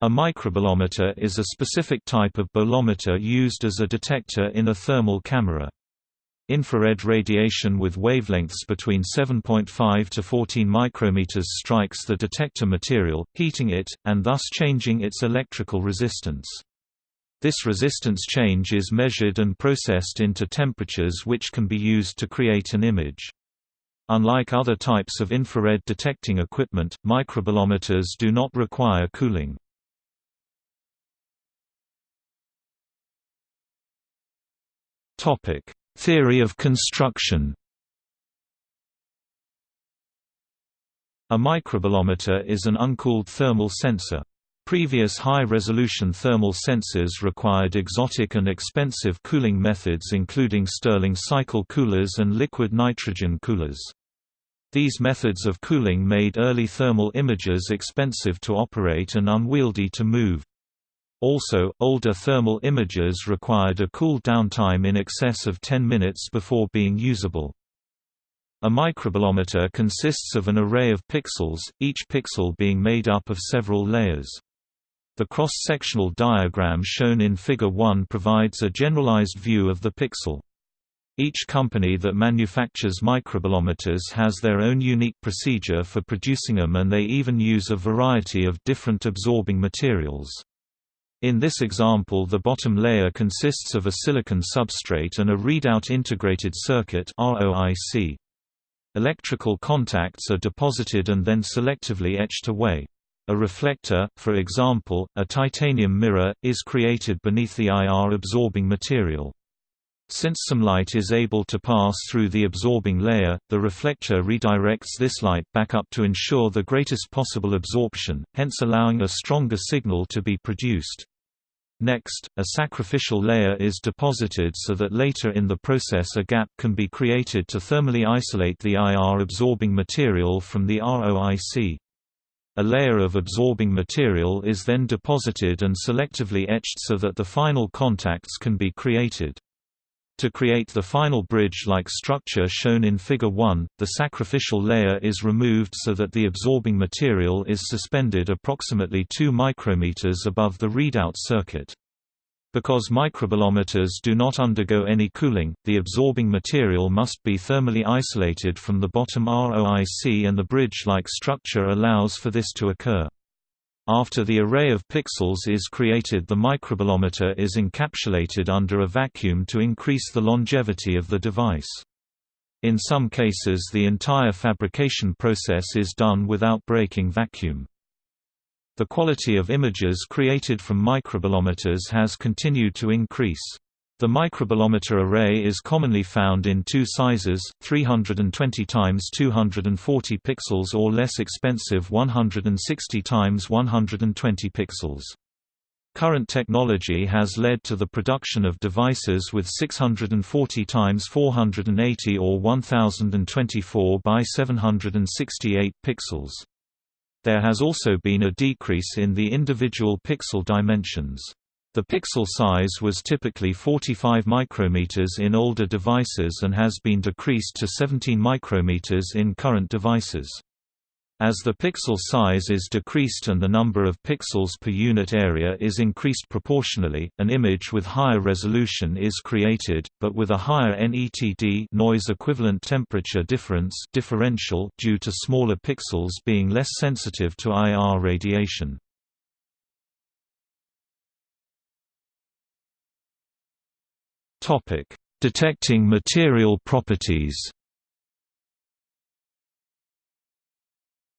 A microbolometer is a specific type of bolometer used as a detector in a thermal camera. Infrared radiation with wavelengths between 7.5 to 14 micrometers strikes the detector material, heating it, and thus changing its electrical resistance. This resistance change is measured and processed into temperatures which can be used to create an image. Unlike other types of infrared detecting equipment, microbolometers do not require cooling. Topic: Theory of construction. A microbolometer is an uncooled thermal sensor. Previous high-resolution thermal sensors required exotic and expensive cooling methods including Stirling cycle coolers and liquid nitrogen coolers. These methods of cooling made early thermal images expensive to operate and unwieldy to move. Also, older thermal images required a cool down time in excess of 10 minutes before being usable. A microbolometer consists of an array of pixels, each pixel being made up of several layers. The cross-sectional diagram shown in Figure 1 provides a generalized view of the pixel. Each company that manufactures microbolometers has their own unique procedure for producing them and they even use a variety of different absorbing materials. In this example the bottom layer consists of a silicon substrate and a readout integrated circuit. Electrical contacts are deposited and then selectively etched away. A reflector, for example, a titanium mirror, is created beneath the IR absorbing material. Since some light is able to pass through the absorbing layer, the reflector redirects this light back up to ensure the greatest possible absorption, hence allowing a stronger signal to be produced. Next, a sacrificial layer is deposited so that later in the process a gap can be created to thermally isolate the IR absorbing material from the ROIC. A layer of absorbing material is then deposited and selectively etched so that the final contacts can be created. To create the final bridge-like structure shown in Figure 1, the sacrificial layer is removed so that the absorbing material is suspended approximately 2 micrometers above the readout circuit. Because microbolometers do not undergo any cooling, the absorbing material must be thermally isolated from the bottom ROIC and the bridge-like structure allows for this to occur. After the array of pixels is created the microbolometer is encapsulated under a vacuum to increase the longevity of the device. In some cases the entire fabrication process is done without breaking vacuum. The quality of images created from microbolometers has continued to increase. The microbolometer array is commonly found in two sizes, 320 x 240 pixels or less expensive 160 x 120 pixels. Current technology has led to the production of devices with 640 x 480 or 1024 by 768 pixels. There has also been a decrease in the individual pixel dimensions. The pixel size was typically 45 micrometers in older devices and has been decreased to 17 micrometers in current devices. As the pixel size is decreased and the number of pixels per unit area is increased proportionally, an image with higher resolution is created, but with a higher NETD noise equivalent temperature difference differential due to smaller pixels being less sensitive to IR radiation. Topic: Detecting material properties.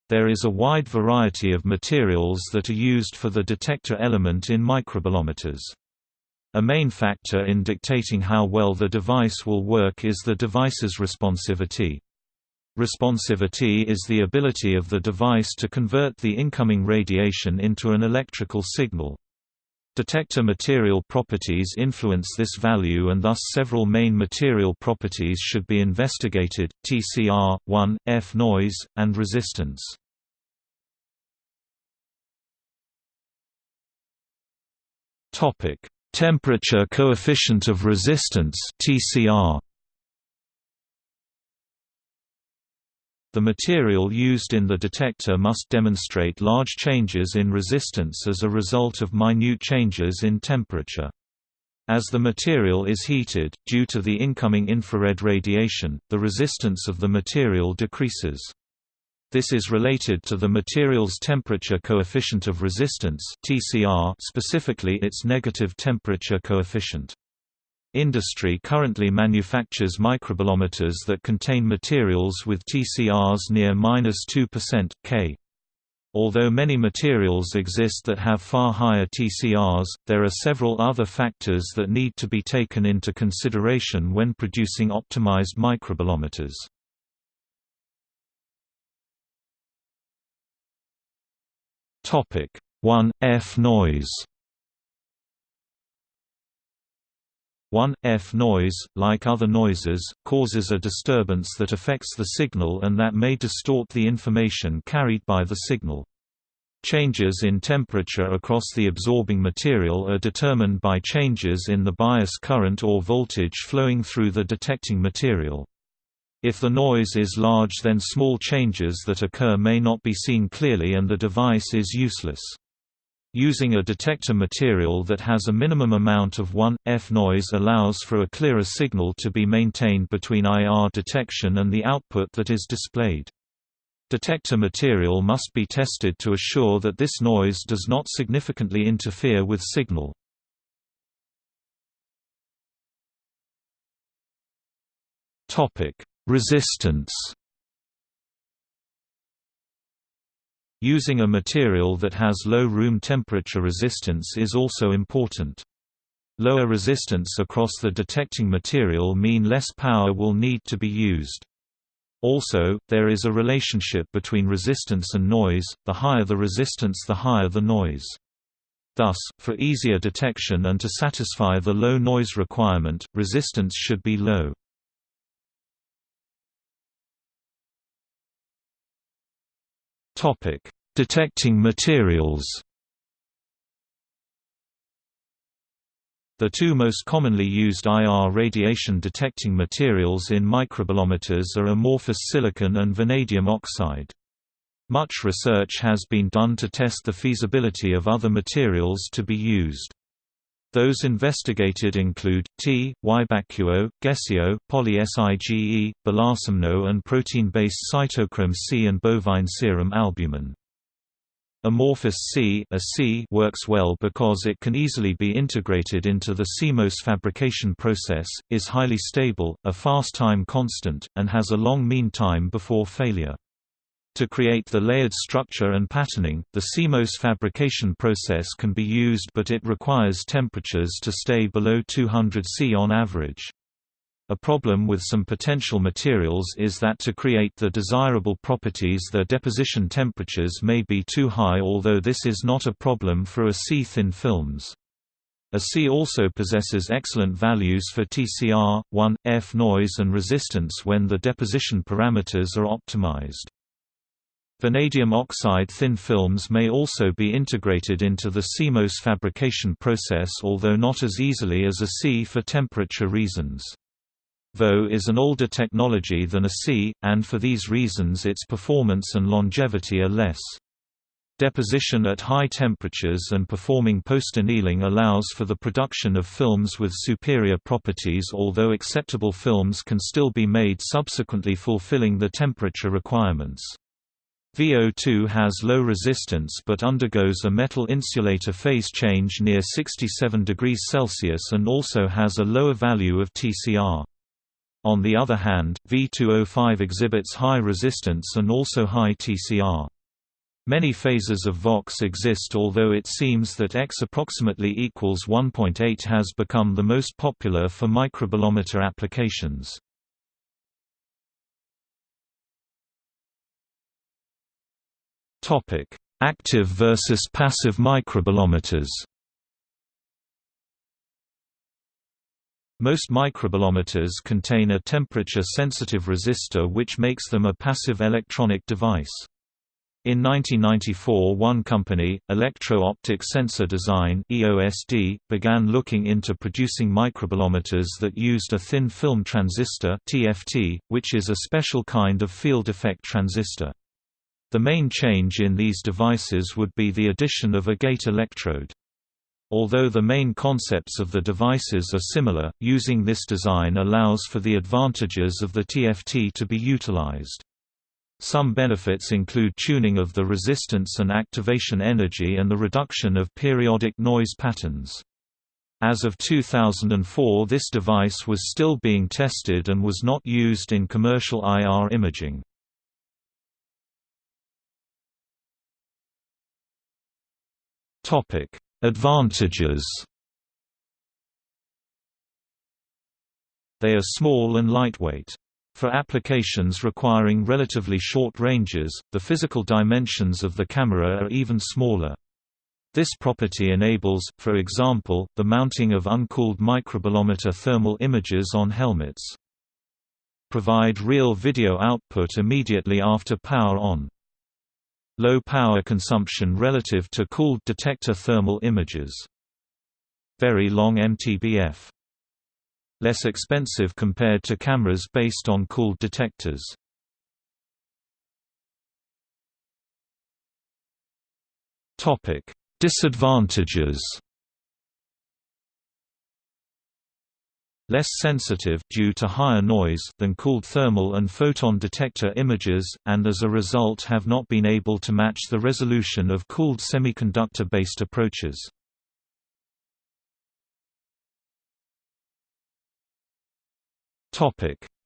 There is a wide variety of materials that are used for the detector element in microbolometers. A main factor in dictating how well the device will work is the device's responsivity. Responsivity is the ability of the device to convert the incoming radiation into an electrical signal. Detector material properties influence this value and thus several main material properties should be investigated, TCR, 1, F noise, and resistance. Temperature coefficient of resistance TCR. The material used in the detector must demonstrate large changes in resistance as a result of minute changes in temperature. As the material is heated, due to the incoming infrared radiation, the resistance of the material decreases. This is related to the material's temperature coefficient of resistance specifically its negative temperature coefficient. Industry currently manufactures microbolometers that contain materials with TCRs near 2%, K. Although many materials exist that have far higher TCRs, there are several other factors that need to be taken into consideration when producing optimized microbolometers. Topic 1. F noise 1. F noise, like other noises, causes a disturbance that affects the signal and that may distort the information carried by the signal. Changes in temperature across the absorbing material are determined by changes in the bias current or voltage flowing through the detecting material. If the noise is large then small changes that occur may not be seen clearly and the device is useless. Using a detector material that has a minimum amount of 1F noise allows for a clearer signal to be maintained between IR detection and the output that is displayed. Detector material must be tested to assure that this noise does not significantly interfere with signal. Resistance Using a material that has low room temperature resistance is also important. Lower resistance across the detecting material mean less power will need to be used. Also, there is a relationship between resistance and noise, the higher the resistance the higher the noise. Thus, for easier detection and to satisfy the low noise requirement, resistance should be low. Topic: Detecting materials. The two most commonly used IR radiation detecting materials in microbolometers are amorphous silicon and vanadium oxide. Much research has been done to test the feasibility of other materials to be used. Those investigated include T, YBaCuO, GeSiO, poly-SiGe, belarcimno and protein-based cytochrome C and bovine serum albumin. Amorphous C, a C works well because it can easily be integrated into the CMOS fabrication process, is highly stable, a fast time constant, and has a long mean time before failure. To create the layered structure and patterning, the CMOS fabrication process can be used but it requires temperatures to stay below 200 C on average. A problem with some potential materials is that to create the desirable properties their deposition temperatures may be too high although this is not a problem for a C-thin films. A C also possesses excellent values for TCR, 1, F noise and resistance when the deposition parameters are optimized. Vanadium oxide thin films may also be integrated into the CMOS fabrication process although not as easily as a C for temperature reasons. VO is an older technology than a C, and for these reasons its performance and longevity are less. Deposition at high temperatures and performing post-annealing allows for the production of films with superior properties although acceptable films can still be made subsequently fulfilling the temperature requirements. VO2 has low resistance but undergoes a metal insulator phase change near 67 degrees Celsius and also has a lower value of TCR. On the other hand, V2O5 exhibits high resistance and also high TCR. Many phases of VOX exist although it seems that X approximately equals 1.8 has become the most popular for microbolometer applications. Topic: Active versus passive microbolometers. Most microbolometers contain a temperature-sensitive resistor which makes them a passive electronic device. In 1994 one company, Electro-Optic Sensor Design EOSD, began looking into producing microbolometers that used a thin film transistor TFT, which is a special kind of field effect transistor. The main change in these devices would be the addition of a gate electrode. Although the main concepts of the devices are similar, using this design allows for the advantages of the TFT to be utilized. Some benefits include tuning of the resistance and activation energy and the reduction of periodic noise patterns. As of 2004 this device was still being tested and was not used in commercial IR imaging. Advantages They are small and lightweight. For applications requiring relatively short ranges, the physical dimensions of the camera are even smaller. This property enables, for example, the mounting of uncooled microbolometer thermal images on helmets. Provide real video output immediately after power on. Low power consumption relative to cooled detector thermal images. Very long MTBF less expensive compared to cameras based on cooled detectors. Topic: Disadvantages. Less sensitive due to higher noise than cooled thermal and photon detector images, and as a result have not been able to match the resolution of cooled semiconductor-based approaches.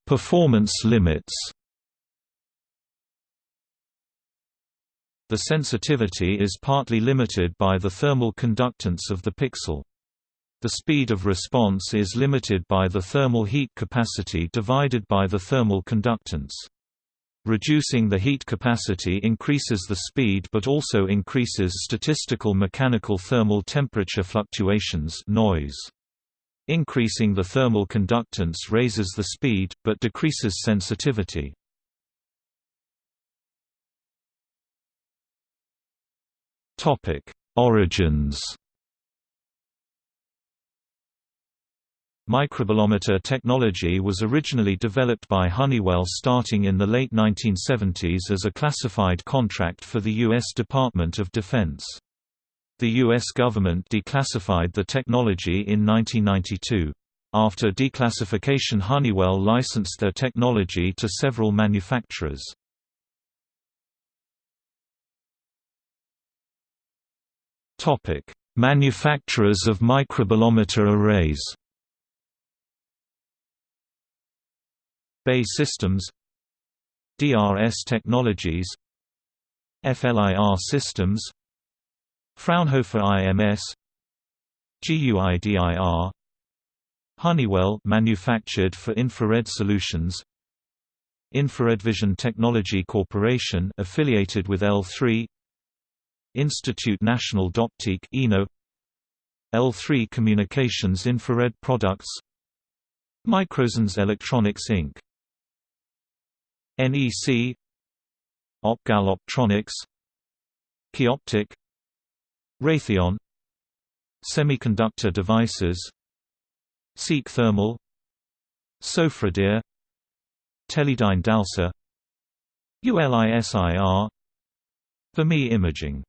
Performance limits. The sensitivity is partly limited by the thermal conductance of the pixel. The speed of response is limited by the thermal heat capacity divided by the thermal conductance. Reducing the heat capacity increases the speed but also increases statistical mechanical thermal temperature fluctuations noise. Increasing the thermal conductance raises the speed, but decreases sensitivity. Origins Microbolometer technology was originally developed by Honeywell starting in the late 1970s as a classified contract for the U.S. Department of Defense. The U.S. government declassified the technology in 1992. After declassification Honeywell licensed their technology to several manufacturers. Manufacturers of microbolometer arrays BAE Systems DRS Technologies FLIR Systems Fraunhofer IMS GUIDIR Honeywell manufactured for infrared solutions Infrared Vision Technology Corporation affiliated with L3 Institut National d'Optique INO L3 Communications Infrared Products Microsens Electronics Inc. NEC Opgal Optronics Qioptiq Raytheon Semiconductor devices Seek Thermal Sofradir Teledyne Dalsa ULISIR Vermeer Imaging